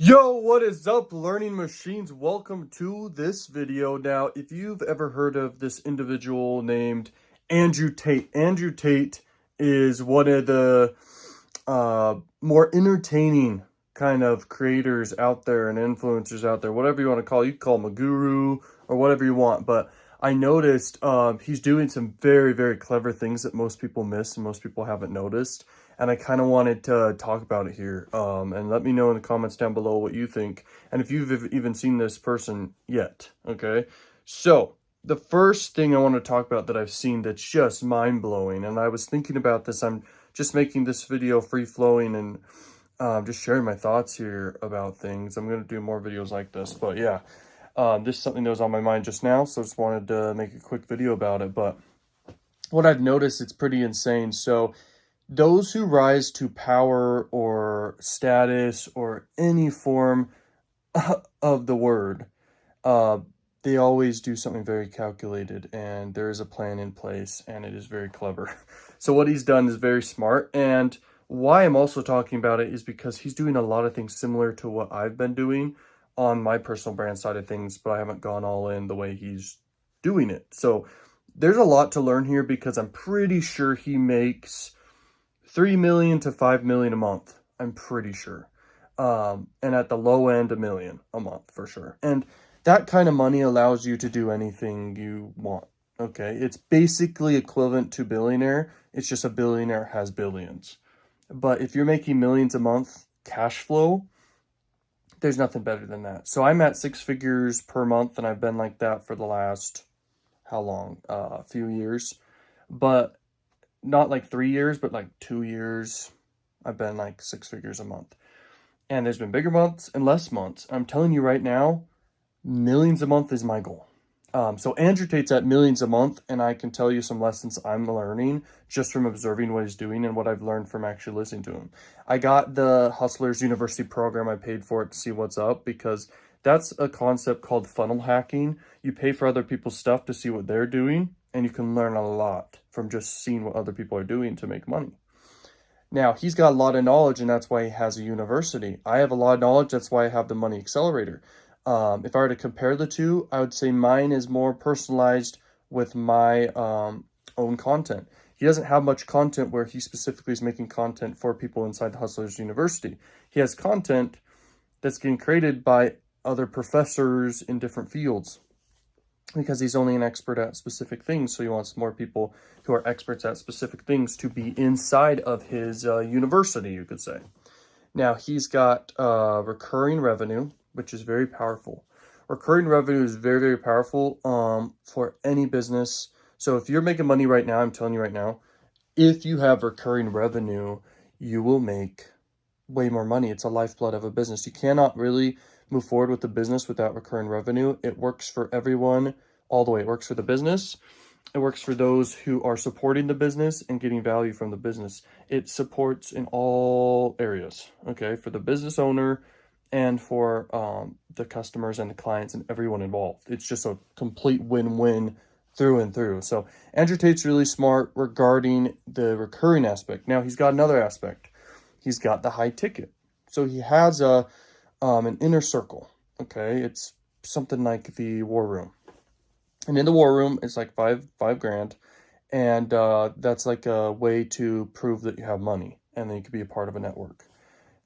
Yo, what is up, learning machines? Welcome to this video. Now, if you've ever heard of this individual named Andrew Tate, Andrew Tate is one of the uh, more entertaining kind of creators out there and influencers out there, whatever you want to call it. You call him a guru or whatever you want, but I noticed um, he's doing some very, very clever things that most people miss and most people haven't noticed. And I kind of wanted to talk about it here. Um, and let me know in the comments down below what you think. And if you've even seen this person yet, okay? So, the first thing I want to talk about that I've seen that's just mind-blowing, and I was thinking about this, I'm just making this video free-flowing and um, just sharing my thoughts here about things. I'm going to do more videos like this, but yeah. Um, this is something that was on my mind just now, so just wanted to make a quick video about it. But what I've noticed, it's pretty insane. So those who rise to power or status or any form of the word, uh, they always do something very calculated and there is a plan in place and it is very clever. So what he's done is very smart and why I'm also talking about it is because he's doing a lot of things similar to what I've been doing on my personal brand side of things, but I haven't gone all in the way he's doing it. So there's a lot to learn here because I'm pretty sure he makes 3 million to 5 million a month. I'm pretty sure. Um, and at the low end, a million a month for sure. And that kind of money allows you to do anything you want. Okay. It's basically equivalent to billionaire. It's just a billionaire has billions. But if you're making millions a month cash flow, there's nothing better than that. So I'm at six figures per month, and I've been like that for the last, how long? Uh, a few years. But not like three years, but like two years. I've been like six figures a month. And there's been bigger months and less months. I'm telling you right now, millions a month is my goal. Um, so Andrew Tate's at millions a month, and I can tell you some lessons I'm learning just from observing what he's doing and what I've learned from actually listening to him. I got the Hustlers University program. I paid for it to see what's up because that's a concept called funnel hacking. You pay for other people's stuff to see what they're doing, and you can learn a lot from just seeing what other people are doing to make money. Now, he's got a lot of knowledge, and that's why he has a university. I have a lot of knowledge. That's why I have the Money Accelerator. Um, if I were to compare the two, I would say mine is more personalized with my um, own content. He doesn't have much content where he specifically is making content for people inside the Hustlers University. He has content that's getting created by other professors in different fields because he's only an expert at specific things. So he wants more people who are experts at specific things to be inside of his uh, university, you could say. Now, he's got uh, recurring revenue which is very powerful. Recurring revenue is very, very powerful um, for any business. So if you're making money right now, I'm telling you right now, if you have recurring revenue, you will make way more money. It's a lifeblood of a business. You cannot really move forward with the business without recurring revenue. It works for everyone all the way. It works for the business. It works for those who are supporting the business and getting value from the business. It supports in all areas, okay? For the business owner, and for um, the customers and the clients and everyone involved. It's just a complete win-win through and through. So Andrew Tate's really smart regarding the recurring aspect. Now he's got another aspect. He's got the high ticket. So he has a um, an inner circle. Okay, it's something like the war room. And in the war room, it's like five five grand, and uh, that's like a way to prove that you have money, and then you can be a part of a network.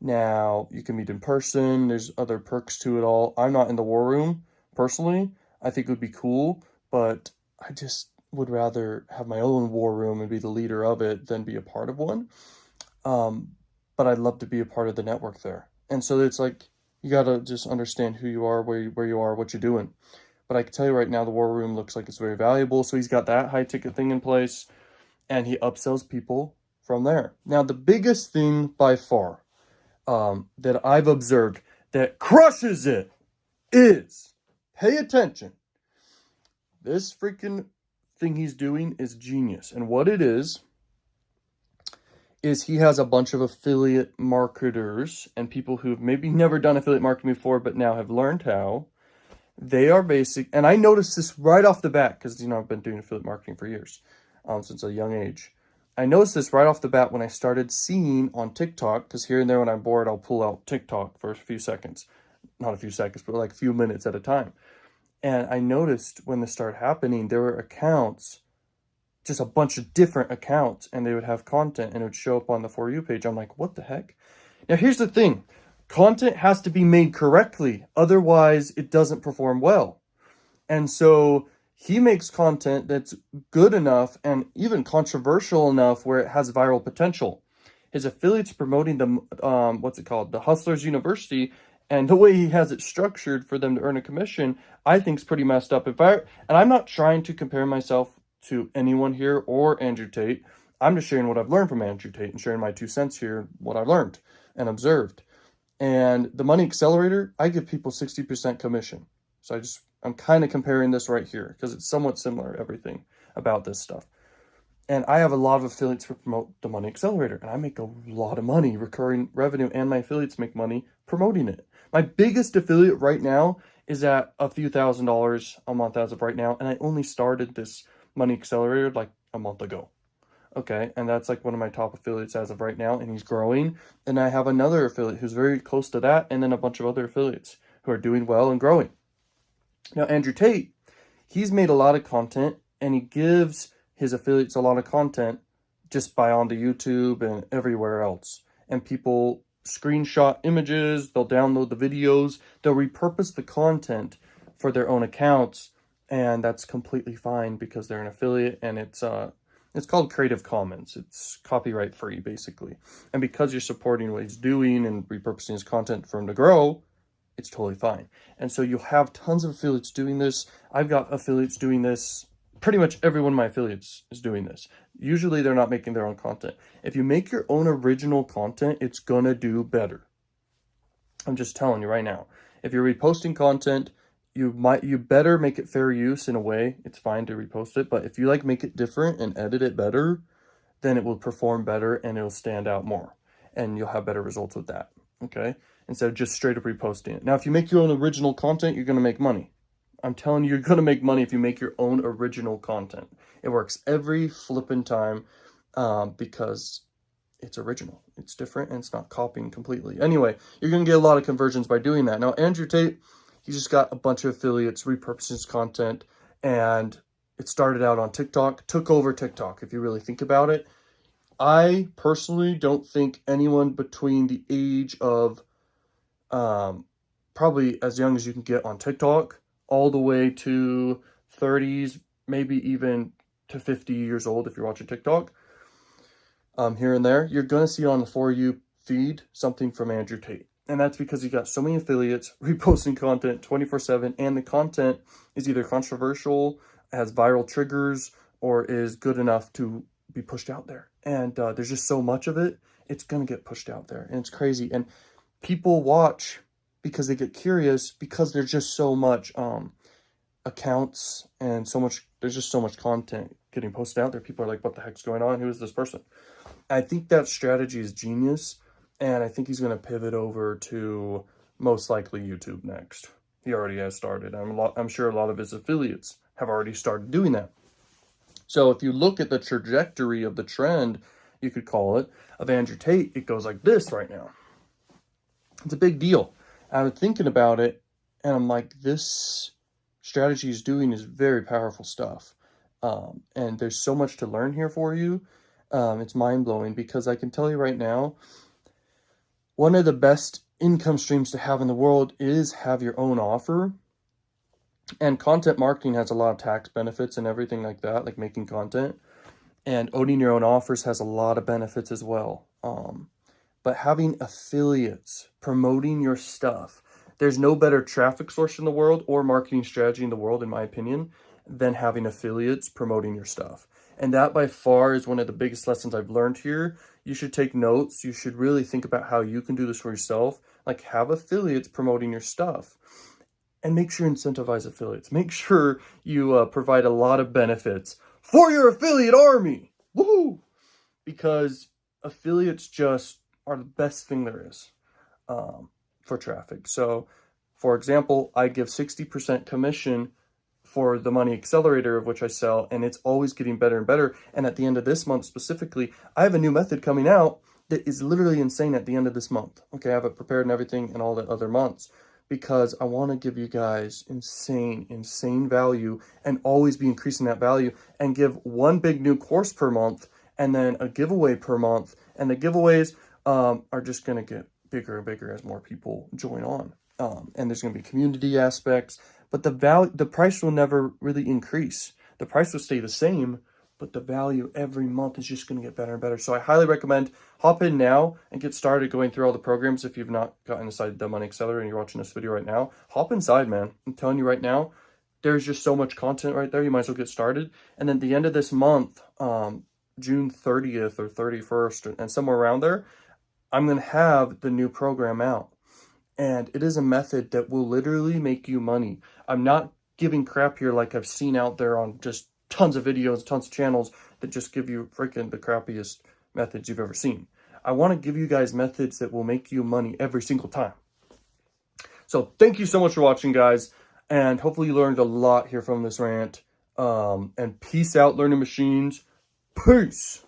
Now, you can meet in person. There's other perks to it all. I'm not in the war room, personally. I think it would be cool, but I just would rather have my own war room and be the leader of it than be a part of one. Um, but I'd love to be a part of the network there. And so it's like, you got to just understand who you are, where you, where you are, what you're doing. But I can tell you right now, the war room looks like it's very valuable. So he's got that high ticket thing in place and he upsells people from there. Now, the biggest thing by far um, that I've observed that crushes it is, pay attention, this freaking thing he's doing is genius. And what it is, is he has a bunch of affiliate marketers and people who've maybe never done affiliate marketing before, but now have learned how. They are basic, and I noticed this right off the bat because, you know, I've been doing affiliate marketing for years, um, since a young age. I noticed this right off the bat when I started seeing on TikTok, because here and there when I'm bored, I'll pull out TikTok for a few seconds. Not a few seconds, but like a few minutes at a time. And I noticed when this started happening, there were accounts, just a bunch of different accounts, and they would have content and it would show up on the For You page. I'm like, what the heck? Now, here's the thing. Content has to be made correctly. Otherwise, it doesn't perform well. And so he makes content that's good enough and even controversial enough where it has viral potential. His affiliates promoting the, um, what's it called? The Hustlers University and the way he has it structured for them to earn a commission, I think is pretty messed up. If I and I'm not trying to compare myself to anyone here or Andrew Tate. I'm just sharing what I've learned from Andrew Tate and sharing my two cents here, what I've learned and observed. And the Money Accelerator, I give people 60% commission. So I just, I'm kind of comparing this right here because it's somewhat similar, everything about this stuff. And I have a lot of affiliates who promote the Money Accelerator, and I make a lot of money, recurring revenue, and my affiliates make money promoting it. My biggest affiliate right now is at a few thousand dollars a month as of right now, and I only started this Money Accelerator like a month ago. Okay, and that's like one of my top affiliates as of right now, and he's growing. And I have another affiliate who's very close to that, and then a bunch of other affiliates who are doing well and growing. Now, Andrew Tate, he's made a lot of content, and he gives his affiliates a lot of content just by onto YouTube and everywhere else. And people screenshot images, they'll download the videos, they'll repurpose the content for their own accounts, and that's completely fine because they're an affiliate and it's uh it's called Creative Commons. It's copyright free basically. And because you're supporting what he's doing and repurposing his content for him to grow, it's totally fine. And so you'll have tons of affiliates doing this. I've got affiliates doing this pretty much every one of my affiliates is doing this. Usually they're not making their own content. If you make your own original content, it's gonna do better. I'm just telling you right now. If you're reposting content, you might you better make it fair use in a way. It's fine to repost it, but if you like make it different and edit it better, then it will perform better and it'll stand out more. And you'll have better results with that. Okay? Instead of just straight up reposting it. Now, if you make your own original content, you're gonna make money. I'm telling you, you're going to make money if you make your own original content. It works every flipping time um, because it's original. It's different and it's not copying completely. Anyway, you're going to get a lot of conversions by doing that. Now, Andrew Tate, he just got a bunch of affiliates, repurposing his content, and it started out on TikTok, took over TikTok, if you really think about it. I personally don't think anyone between the age of um, probably as young as you can get on TikTok all the way to 30s, maybe even to 50 years old if you're watching TikTok. Um, here and there, you're going to see on the For You feed something from Andrew Tate. And that's because you got so many affiliates reposting content 24-7 and the content is either controversial, has viral triggers, or is good enough to be pushed out there. And uh, there's just so much of it, it's going to get pushed out there. And it's crazy. And people watch because they get curious because there's just so much um, accounts and so much, there's just so much content getting posted out there. People are like, what the heck's going on? Who is this person? I think that strategy is genius. And I think he's going to pivot over to most likely YouTube next. He already has started. I'm, lot, I'm sure a lot of his affiliates have already started doing that. So if you look at the trajectory of the trend, you could call it, of Andrew Tate, it goes like this right now. It's a big deal. I was thinking about it, and I'm like, this strategy is doing is very powerful stuff. Um, and there's so much to learn here for you. Um, it's mind-blowing because I can tell you right now, one of the best income streams to have in the world is have your own offer. And content marketing has a lot of tax benefits and everything like that, like making content. And owning your own offers has a lot of benefits as well. Um, but having affiliates promoting your stuff, there's no better traffic source in the world or marketing strategy in the world, in my opinion, than having affiliates promoting your stuff. And that by far is one of the biggest lessons I've learned here. You should take notes. You should really think about how you can do this for yourself. Like have affiliates promoting your stuff and make sure you incentivize affiliates. Make sure you uh, provide a lot of benefits for your affiliate army. Woohoo! Because affiliates just are the best thing there is um, for traffic. So, for example, I give 60% commission for the money accelerator of which I sell and it's always getting better and better. And at the end of this month specifically, I have a new method coming out that is literally insane at the end of this month. Okay, I have it prepared and everything and all the other months because I want to give you guys insane, insane value and always be increasing that value and give one big new course per month and then a giveaway per month. And the giveaways um, are just going to get bigger and bigger as more people join on. Um, and there's going to be community aspects, but the value, the price will never really increase. The price will stay the same, but the value every month is just going to get better and better. So I highly recommend hop in now and get started going through all the programs. If you've not gotten inside the Money Accelerator and you're watching this video right now, hop inside, man. I'm telling you right now, there's just so much content right there. You might as well get started. And then the end of this month, um, June 30th or 31st and somewhere around there, I'm going to have the new program out. And it is a method that will literally make you money. I'm not giving crap here like I've seen out there on just tons of videos, tons of channels that just give you freaking the crappiest methods you've ever seen. I want to give you guys methods that will make you money every single time. So thank you so much for watching, guys. And hopefully you learned a lot here from this rant. Um, and peace out, learning machines. Peace.